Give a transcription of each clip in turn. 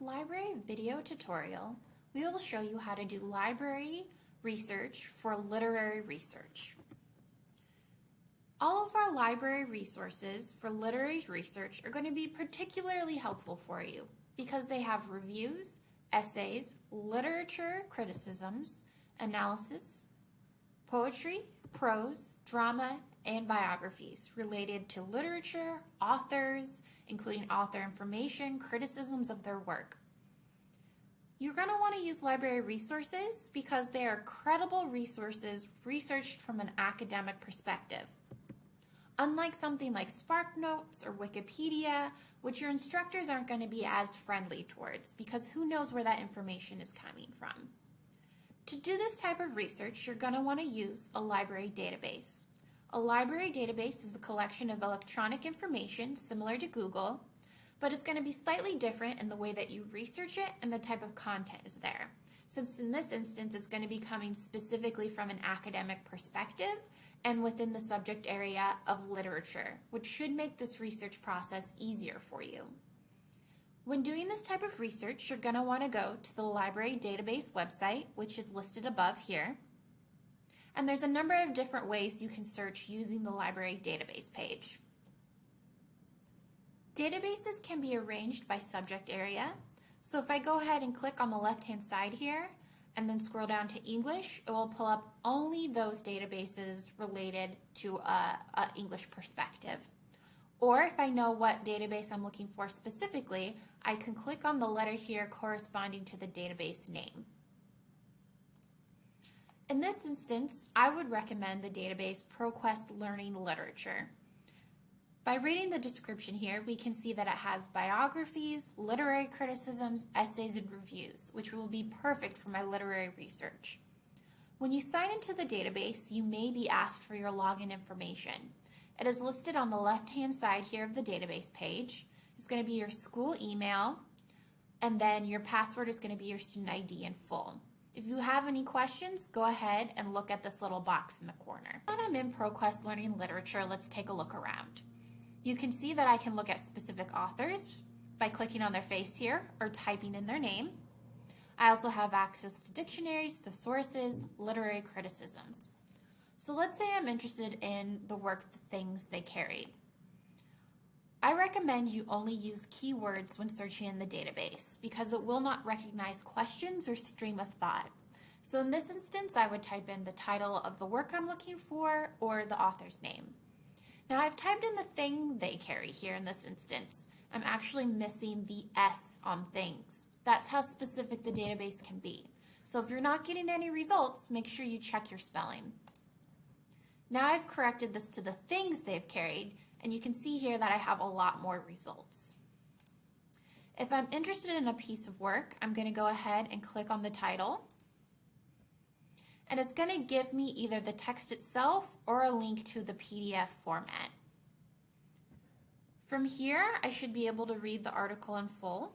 library video tutorial, we will show you how to do library research for literary research. All of our library resources for literary research are going to be particularly helpful for you because they have reviews, essays, literature criticisms, analysis, poetry, prose, drama, and biographies related to literature, authors, including author information, criticisms of their work. You're going to want to use library resources because they are credible resources researched from an academic perspective. Unlike something like SparkNotes or Wikipedia, which your instructors aren't going to be as friendly towards because who knows where that information is coming from. To do this type of research, you're going to want to use a library database. A library database is a collection of electronic information similar to Google, but it's going to be slightly different in the way that you research it and the type of content is there. Since in this instance, it's going to be coming specifically from an academic perspective and within the subject area of literature, which should make this research process easier for you. When doing this type of research, you're going to want to go to the library database website, which is listed above here. And there's a number of different ways you can search using the library database page. Databases can be arranged by subject area. So if I go ahead and click on the left-hand side here and then scroll down to English, it will pull up only those databases related to a, English perspective. Or if I know what database I'm looking for specifically, I can click on the letter here corresponding to the database name. In this instance, I would recommend the database ProQuest Learning Literature. By reading the description here, we can see that it has biographies, literary criticisms, essays, and reviews, which will be perfect for my literary research. When you sign into the database, you may be asked for your login information. It is listed on the left-hand side here of the database page. It's going to be your school email, and then your password is going to be your student ID in full. If you have any questions, go ahead and look at this little box in the corner. When I'm in ProQuest Learning Literature, let's take a look around. You can see that I can look at specific authors by clicking on their face here or typing in their name. I also have access to dictionaries, thesaurus, literary criticisms. So let's say I'm interested in the work, the things they carried. I recommend you only use keywords when searching in the database because it will not recognize questions or stream of thought. So in this instance, I would type in the title of the work I'm looking for or the author's name. Now I've typed in the thing they carry here in this instance. I'm actually missing the S on things. That's how specific the database can be. So if you're not getting any results, make sure you check your spelling. Now I've corrected this to the things they've carried, and you can see here that I have a lot more results. If I'm interested in a piece of work, I'm going to go ahead and click on the title. And it's going to give me either the text itself or a link to the PDF format. From here, I should be able to read the article in full.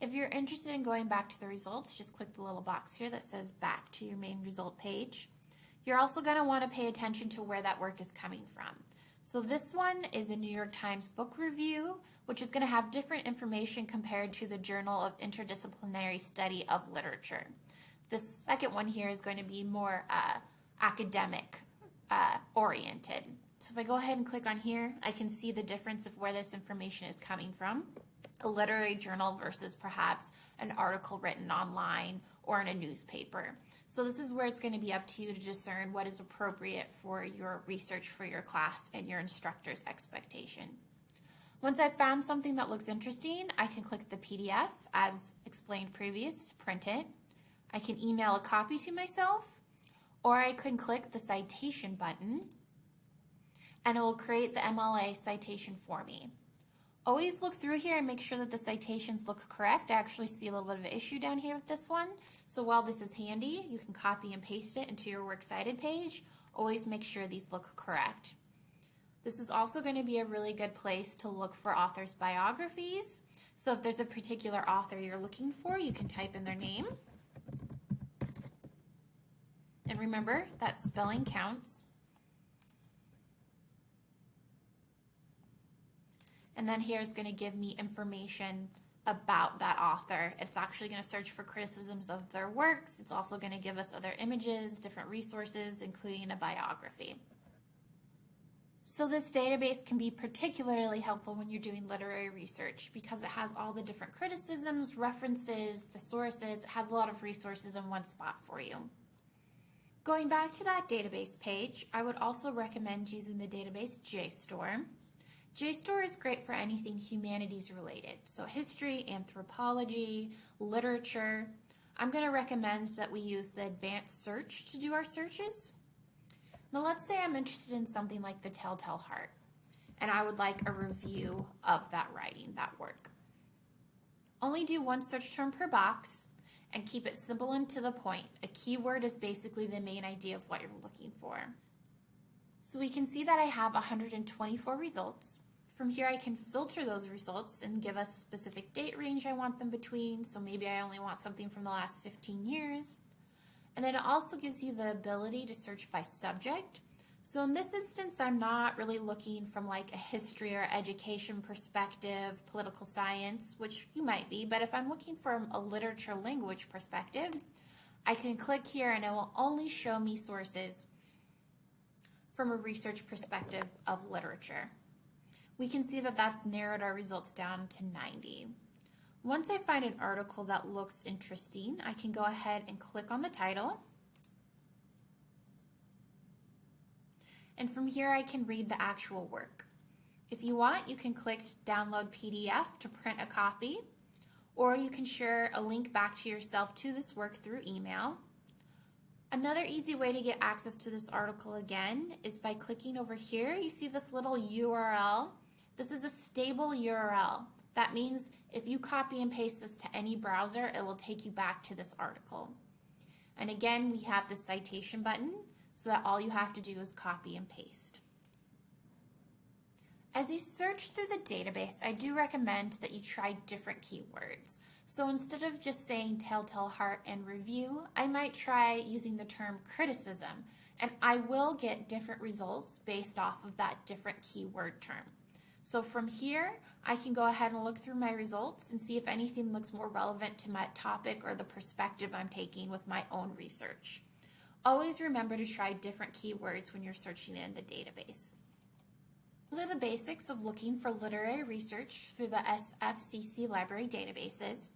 If you're interested in going back to the results, just click the little box here that says back to your main result page. You're also going to want to pay attention to where that work is coming from. So this one is a New York Times book review, which is going to have different information compared to the Journal of Interdisciplinary Study of Literature. The second one here is going to be more uh, academic uh, oriented. So if I go ahead and click on here, I can see the difference of where this information is coming from. A literary journal versus perhaps an article written online or in a newspaper. So this is where it's going to be up to you to discern what is appropriate for your research for your class and your instructor's expectation. Once I've found something that looks interesting, I can click the PDF as explained previous to print it. I can email a copy to myself, or I can click the citation button and it will create the MLA citation for me. Always look through here and make sure that the citations look correct. I actually see a little bit of an issue down here with this one. So while this is handy, you can copy and paste it into your Works Cited page. Always make sure these look correct. This is also going to be a really good place to look for authors' biographies. So if there's a particular author you're looking for, you can type in their name. And remember that spelling counts. And then here is going to give me information about that author. It's actually going to search for criticisms of their works. It's also going to give us other images, different resources, including a biography. So this database can be particularly helpful when you're doing literary research because it has all the different criticisms, references, the sources, it has a lot of resources in one spot for you. Going back to that database page, I would also recommend using the database JSTOR. JSTOR is great for anything humanities related, so history, anthropology, literature. I'm going to recommend that we use the advanced search to do our searches. Now let's say I'm interested in something like The Telltale Heart, and I would like a review of that writing, that work. Only do one search term per box and keep it simple and to the point. A keyword is basically the main idea of what you're looking for. So we can see that I have 124 results. From here, I can filter those results and give a specific date range I want them between. So maybe I only want something from the last 15 years. And then it also gives you the ability to search by subject. So in this instance, I'm not really looking from like a history or education perspective, political science, which you might be, but if I'm looking from a literature language perspective, I can click here and it will only show me sources from a research perspective of literature. We can see that that's narrowed our results down to 90. Once I find an article that looks interesting, I can go ahead and click on the title. And from here, I can read the actual work. If you want, you can click download PDF to print a copy, or you can share a link back to yourself to this work through email. Another easy way to get access to this article again is by clicking over here. You see this little URL. This is a stable URL. That means if you copy and paste this to any browser, it will take you back to this article. And again, we have the citation button so that all you have to do is copy and paste. As you search through the database, I do recommend that you try different keywords. So instead of just saying telltale heart and review, I might try using the term criticism, and I will get different results based off of that different keyword term. So from here, I can go ahead and look through my results and see if anything looks more relevant to my topic or the perspective I'm taking with my own research. Always remember to try different keywords when you're searching in the database. Those are the basics of looking for literary research through the SFCC library databases.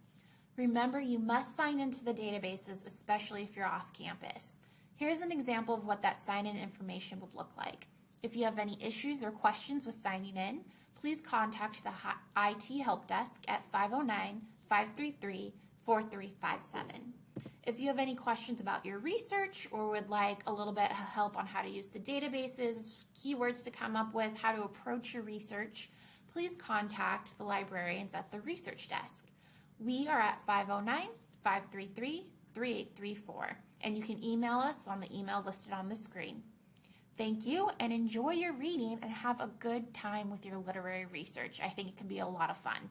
Remember, you must sign into the databases, especially if you're off campus. Here's an example of what that sign-in information would look like. If you have any issues or questions with signing in, please contact the IT Help Desk at 509-533-4357. If you have any questions about your research or would like a little bit of help on how to use the databases, keywords to come up with, how to approach your research, please contact the librarians at the research desk. We are at 509-533-3834 and you can email us on the email listed on the screen. Thank you and enjoy your reading and have a good time with your literary research. I think it can be a lot of fun.